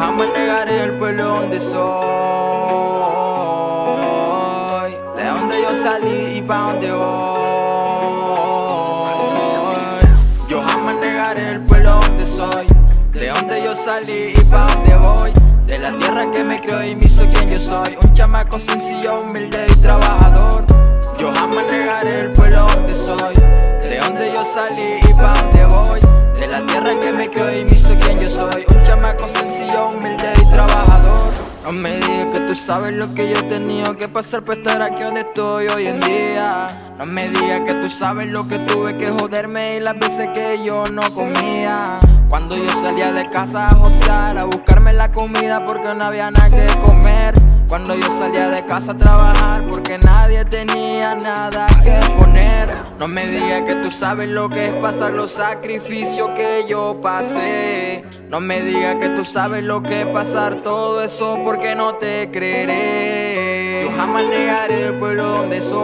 jamás negaré el pueblo donde soy. De donde yo salí y pa' donde voy. Yo jamás negaré el pueblo donde soy. De donde yo salí y pa' donde voy. De la tierra que me creó y me hizo quien yo soy. Un chamaco sencillo, humilde y trabajador. Yo jamás negaré el pueblo donde soy. De donde yo salí y pa' donde tierra que me creó y me hizo quien yo soy. Un chamaco sencillo, humilde y trabajador. No me digas que tú sabes lo que yo he tenido que pasar para estar aquí donde estoy hoy en día. No me digas que tú sabes lo que tuve que joderme y las veces que yo no comía. Cuando yo salía de casa a josear, a buscarme la comida porque no había nada que comer Cuando yo salía de casa a trabajar porque nadie tenía nada que poner. No me digas que tú sabes lo que es pasar los sacrificios que yo pasé. No me digas que tú sabes lo que es pasar todo eso porque no te creeré. Yo jamás negaré el pueblo donde soy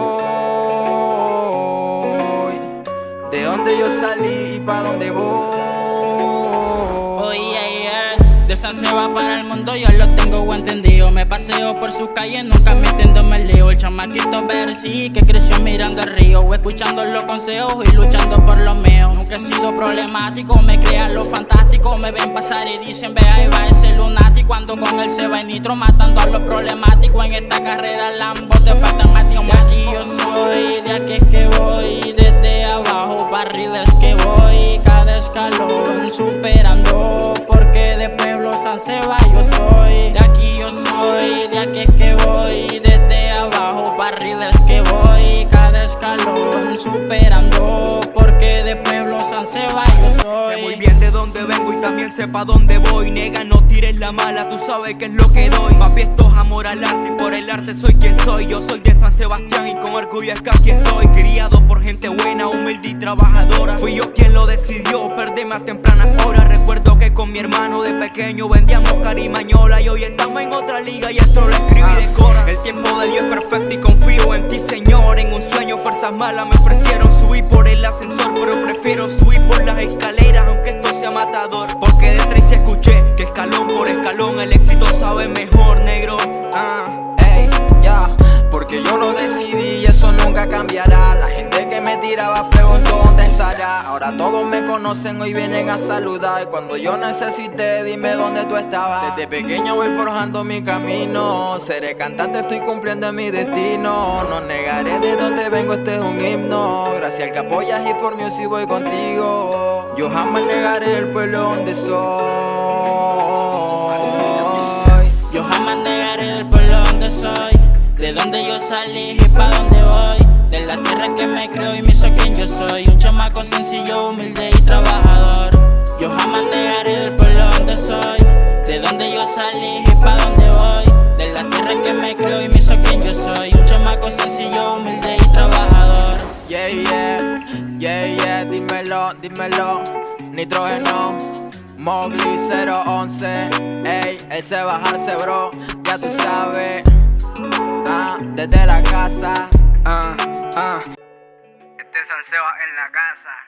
De donde yo salí y pa' donde voy de San Seba para el mundo yo lo tengo entendido. Me paseo por sus calles, nunca me entiendo, me leo El chamaquito sí que creció mirando el río Escuchando los consejos y luchando por lo mío. Nunca he sido problemático, me crean lo fantástico. Me ven pasar y dicen, ve ahí va ese lunático Cuando con él se va en nitro matando a los problemáticos. En esta carrera Lambo te faltan más De aquí yo soy, de aquí que voy Desde San Seba yo soy. De aquí yo soy, de aquí es que voy. Desde abajo para arriba es que voy. Cada escalón superando Porque de pueblo San Seba yo soy. Sé muy bien de dónde vengo y también sé pa' dónde voy. Nega, no tires la mala, tú sabes que es lo que doy. Papi, esto es amor al arte y por el arte soy quien soy. Yo soy de San Sebastián y con orgullo es que aquí estoy. Criado por gente buena, humilde y trabajadora. Fui yo quien lo decidió, perderme a tempranas horas mi hermano de pequeño. Vendíamos carimañola Y hoy estamos en otra liga. Y esto lo escribo y decora El tiempo de Dios es perfecto y confío en ti Señor. En un sueño fuerzas malas me ofrecieron subir por el ascensor Pero prefiero subir por las escaleras aunque esto sea matador. Porque de tres escuché que escalón por escalón el éxito sabe mejor negro. Ah, ya, porque yo lo decidí y eso nunca cambiará La gente que me tiraba preguntó dónde estará Ahora todos me conocen, hoy vienen a saludar. Y cuando yo necesité, dime dónde tú estabas. Desde pequeño voy forjando mi camino. Seré cantante, estoy cumpliendo mi destino. No negaré de dónde vengo, este es un himno. Gracias al que apoyas y for si voy contigo. Yo jamás negaré el pueblo donde soy. Yo jamás negaré el pueblo donde soy. De donde yo salí y pa' donde De tierra que me creó y me hizo quien yo soy. Un chamaco sencillo, humilde y trabajador. Yo jamás negaré el pueblo donde soy De donde yo salí y pa' donde voy. De la tierra que me creó y me hizo quien yo soy. Un chamaco sencillo, humilde y trabajador. Yeah, yeah, yeah, yeah, dímelo, dímelo. Nitrógeno, Mowgli 011 Ey, él se bajarse bro, ya tú sabes. Ah, desde la casa Ah, ah. Este Seba en la casa